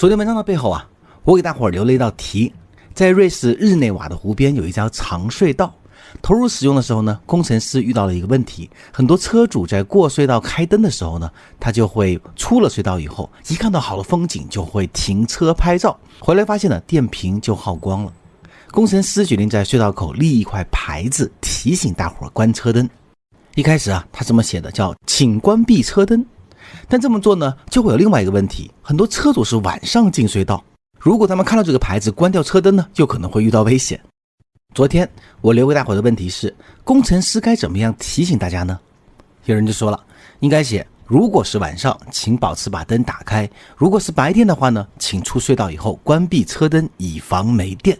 昨天文章的背后啊，我给大伙儿留了一道题，在瑞士日内瓦的湖边有一条长隧道，投入使用的时候呢，工程师遇到了一个问题，很多车主在过隧道开灯的时候呢，他就会出了隧道以后，一看到好的风景就会停车拍照，回来发现呢电瓶就耗光了，工程师决定在隧道口立一块牌子提醒大伙儿关车灯。一开始啊，他这么写的，叫“请关闭车灯”。但这么做呢，就会有另外一个问题：很多车主是晚上进隧道，如果他们看到这个牌子关掉车灯呢，就可能会遇到危险。昨天我留给大伙的问题是：工程师该怎么样提醒大家呢？有人就说了，应该写：如果是晚上，请保持把灯打开；如果是白天的话呢，请出隧道以后关闭车灯，以防没电。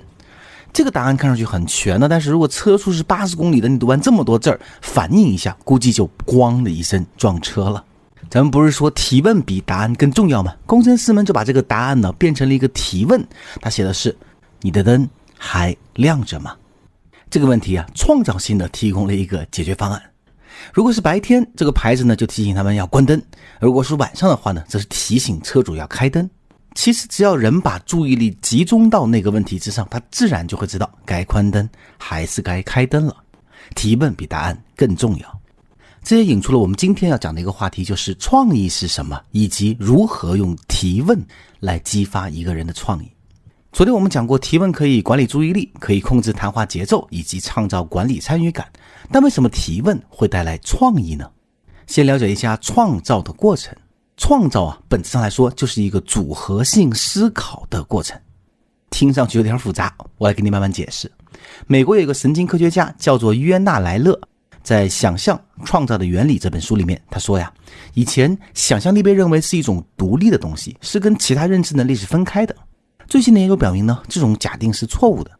这个答案看上去很全了，但是如果车速是八十公里的，你读完这么多字儿，反应一下，估计就咣的一声撞车了。咱们不是说提问比答案更重要吗？工程师们就把这个答案呢变成了一个提问，他写的是：“你的灯还亮着吗？”这个问题啊，创造性的提供了一个解决方案。如果是白天，这个牌子呢就提醒他们要关灯；如果是晚上的话呢，则是提醒车主要开灯。其实只要人把注意力集中到那个问题之上，他自然就会知道该关灯还是该开灯了。提问比答案更重要。这也引出了我们今天要讲的一个话题，就是创意是什么，以及如何用提问来激发一个人的创意。昨天我们讲过，提问可以管理注意力，可以控制谈话节奏，以及创造管理参与感。但为什么提问会带来创意呢？先了解一下创造的过程。创造啊，本质上来说就是一个组合性思考的过程。听上去有点复杂，我来给你慢慢解释。美国有一个神经科学家叫做约纳莱勒。在《想象创造的原理》这本书里面，他说呀，以前想象力被认为是一种独立的东西，是跟其他认知能力是分开的。最新的研究表明呢，这种假定是错误的。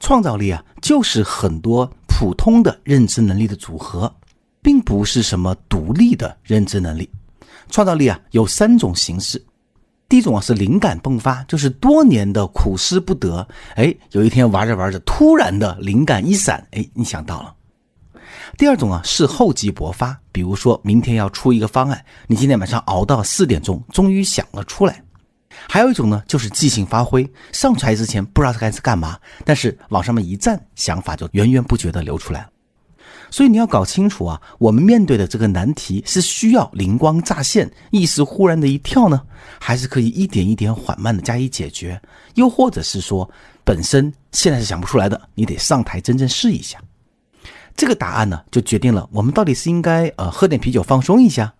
创造力啊，就是很多普通的认知能力的组合，并不是什么独立的认知能力。创造力啊，有三种形式。第一种啊，是灵感迸发，就是多年的苦思不得，哎，有一天玩着玩着，突然的灵感一闪，哎，你想到了。第二种啊是厚积薄发，比如说明天要出一个方案，你今天晚上熬到四点钟，终于想了出来。还有一种呢就是即兴发挥，上台之前不知道该是干嘛，但是往上面一站，想法就源源不绝的流出来了所以你要搞清楚啊，我们面对的这个难题是需要灵光乍现、意识忽然的一跳呢，还是可以一点一点缓慢的加以解决？又或者是说，本身现在是想不出来的，你得上台真正试一下。这个答案呢，就决定了我们到底是应该呃喝点啤酒放松一下，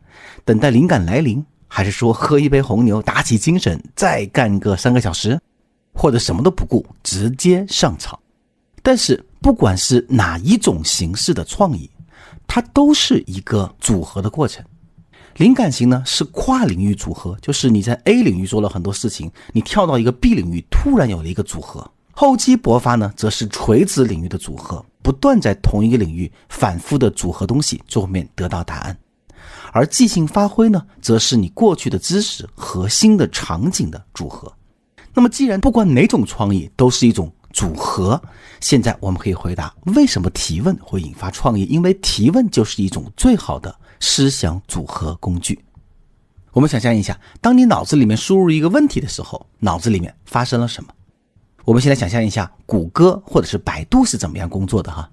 等待灵感来临，还是说喝一杯红牛打起精神再干个三个小时，或者什么都不顾直接上场。但是不管是哪一种形式的创意，它都是一个组合的过程。灵感型呢是跨领域组合，就是你在 A 领域做了很多事情，你跳到一个 B 领域，突然有了一个组合。厚积薄发呢，则是垂直领域的组合。不断在同一个领域反复的组合东西，最后面得到答案；而即兴发挥呢，则是你过去的知识和新的场景的组合。那么，既然不管哪种创意都是一种组合，现在我们可以回答：为什么提问会引发创意？因为提问就是一种最好的思想组合工具。我们想象一下，当你脑子里面输入一个问题的时候，脑子里面发生了什么？我们先来想象一下，谷歌或者是百度是怎么样工作的哈。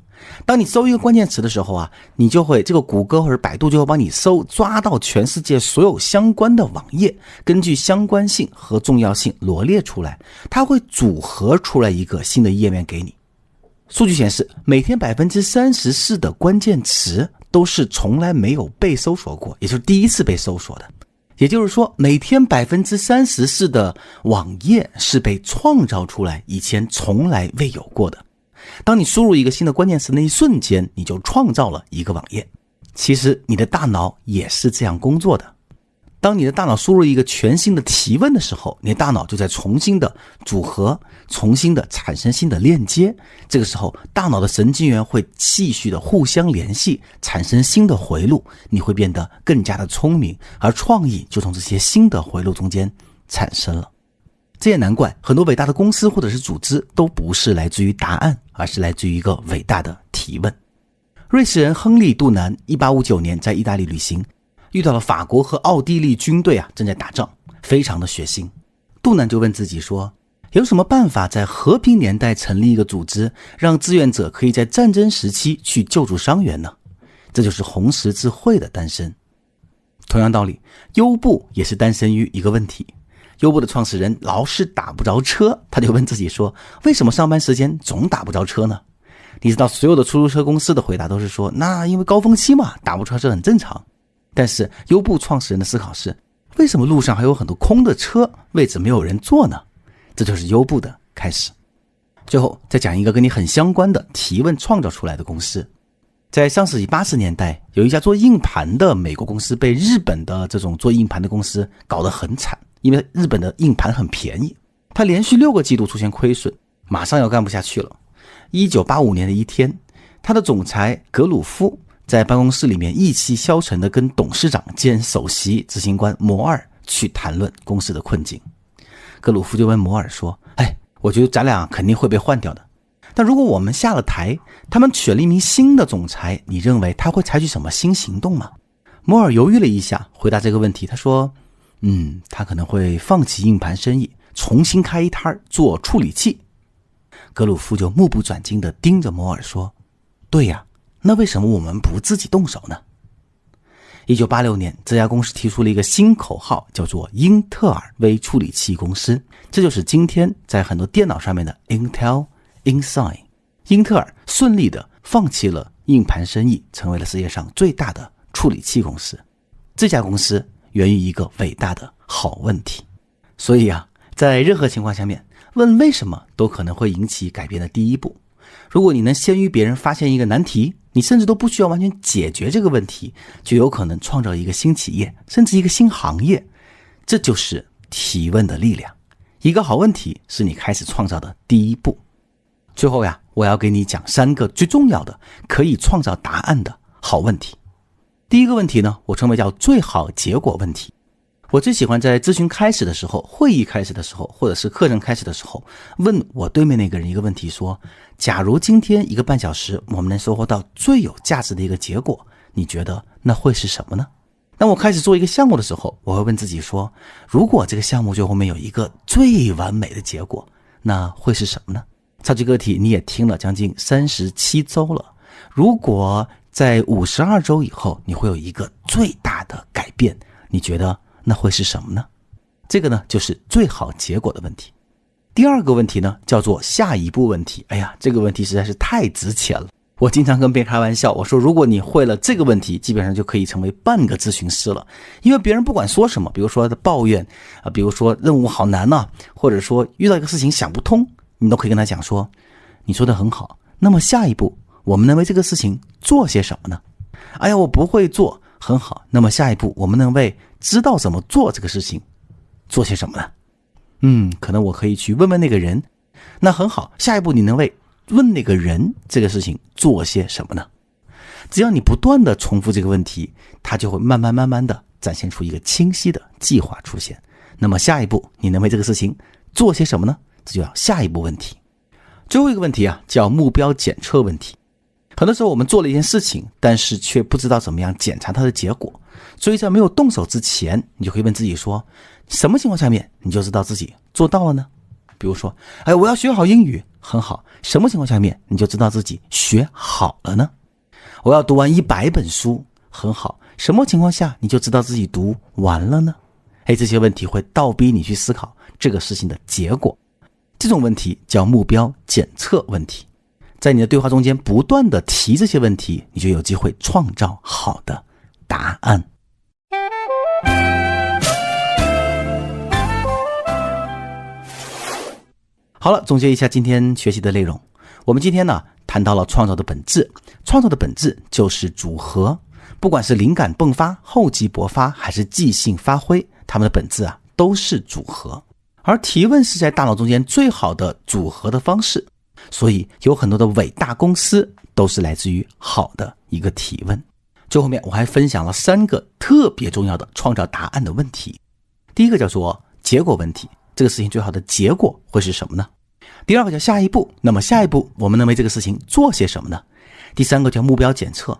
当你搜一个关键词的时候啊，你就会这个谷歌或者百度就会帮你搜，抓到全世界所有相关的网页，根据相关性和重要性罗列出来，它会组合出来一个新的页面给你。数据显示，每天百分之三十四的关键词都是从来没有被搜索过，也就是第一次被搜索的。也就是说，每天百分之三十四的网页是被创造出来，以前从来未有过的。当你输入一个新的关键词那一瞬间，你就创造了一个网页。其实你的大脑也是这样工作的。当你的大脑输入一个全新的提问的时候，你的大脑就在重新的组合、重新的产生新的链接。这个时候，大脑的神经元会继续的互相联系，产生新的回路，你会变得更加的聪明，而创意就从这些新的回路中间产生了。这也难怪很多伟大的公司或者是组织都不是来自于答案，而是来自于一个伟大的提问。瑞士人亨利·杜南，一八五九年在意大利旅行。遇到了法国和奥地利军队啊，正在打仗，非常的血腥。杜南就问自己说：“有什么办法在和平年代成立一个组织，让志愿者可以在战争时期去救助伤员呢？”这就是红十字会的诞生。同样道理，优步也是诞生于一个问题。优步的创始人老是打不着车，他就问自己说：“为什么上班时间总打不着车呢？”你知道，所有的出租车公司的回答都是说：“那因为高峰期嘛，打不着车很正常。”但是优步创始人的思考是：为什么路上还有很多空的车，位置没有人坐呢？这就是优步的开始。最后再讲一个跟你很相关的提问创造出来的公司。在上世纪八十年代，有一家做硬盘的美国公司被日本的这种做硬盘的公司搞得很惨，因为日本的硬盘很便宜，它连续六个季度出现亏损，马上要干不下去了。一九八五年的一天，他的总裁格鲁夫在办公室里面意气消沉地跟董事长兼首席执行官摩尔去谈论公司的困境。格鲁夫就问摩尔说：“哎，我觉得咱俩肯定会被换掉的。”但如果我们下了台，他们选了一名新的总裁，你认为他会采取什么新行动吗？摩尔犹豫了一下，回答这个问题，他说：“嗯，他可能会放弃硬盘生意，重新开一摊做处理器。”格鲁夫就目不转睛地盯着摩尔说：“对呀，那为什么我们不自己动手呢？”一九八六年，这家公司提出了一个新口号，叫做“英特尔微处理器公司”，这就是今天在很多电脑上面的 Intel。Inside，英特尔顺利的放弃了硬盘生意，成为了世界上最大的处理器公司。这家公司源于一个伟大的好问题。所以啊，在任何情况下面，问为什么都可能会引起改变的第一步。如果你能先于别人发现一个难题，你甚至都不需要完全解决这个问题，就有可能创造一个新企业，甚至一个新行业。这就是提问的力量。一个好问题是你开始创造的第一步。最后呀，我要给你讲三个最重要的可以创造答案的好问题。第一个问题呢，我称为叫最好结果问题。我最喜欢在咨询开始的时候、会议开始的时候，或者是课程开始的时候，问我对面那个人一个问题：说，假如今天一个半小时我们能收获到最有价值的一个结果，你觉得那会是什么呢？当我开始做一个项目的时候，我会问自己说：如果这个项目最后面有一个最完美的结果，那会是什么呢？超级个体，你也听了将近三十七周了。如果在五十二周以后，你会有一个最大的改变，你觉得那会是什么呢？这个呢，就是最好结果的问题。第二个问题呢，叫做下一步问题。哎呀，这个问题实在是太值钱了。我经常跟别人开玩笑，我说如果你会了这个问题，基本上就可以成为半个咨询师了。因为别人不管说什么，比如说抱怨啊，比如说任务好难呐，或者说遇到一个事情想不通。你都可以跟他讲说，你说的很好。那么下一步，我们能为这个事情做些什么呢？哎呀，我不会做，很好。那么下一步，我们能为知道怎么做这个事情做些什么呢？嗯，可能我可以去问问那个人。那很好，下一步你能为问那个人这个事情做些什么呢？只要你不断的重复这个问题，它就会慢慢慢慢的展现出一个清晰的计划出现。那么下一步，你能为这个事情做些什么呢？这就要下一步问题，最后一个问题啊，叫目标检测问题。很多时候我们做了一件事情，但是却不知道怎么样检查它的结果，所以在没有动手之前，你就可以问自己说：什么情况下面你就知道自己做到了呢？比如说，哎，我要学好英语，很好。什么情况下面你就知道自己学好了呢？我要读完一百本书，很好。什么情况下你就知道自己读完了呢？哎，这些问题会倒逼你去思考这个事情的结果。这种问题叫目标检测问题，在你的对话中间不断的提这些问题，你就有机会创造好的答案。好了，总结一下今天学习的内容。我们今天呢谈到了创造的本质，创造的本质就是组合，不管是灵感迸发、厚积薄发，还是即兴发挥，它们的本质啊都是组合。而提问是在大脑中间最好的组合的方式，所以有很多的伟大公司都是来自于好的一个提问。最后面我还分享了三个特别重要的创造答案的问题。第一个叫做结果问题，这个事情最好的结果会是什么呢？第二个叫下一步，那么下一步我们能为这个事情做些什么呢？第三个叫目标检测，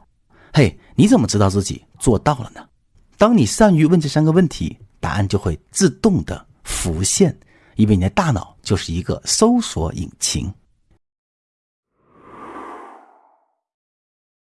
嘿，你怎么知道自己做到了呢？当你善于问这三个问题，答案就会自动的。浮现因为你的大脑就是一个搜索引擎。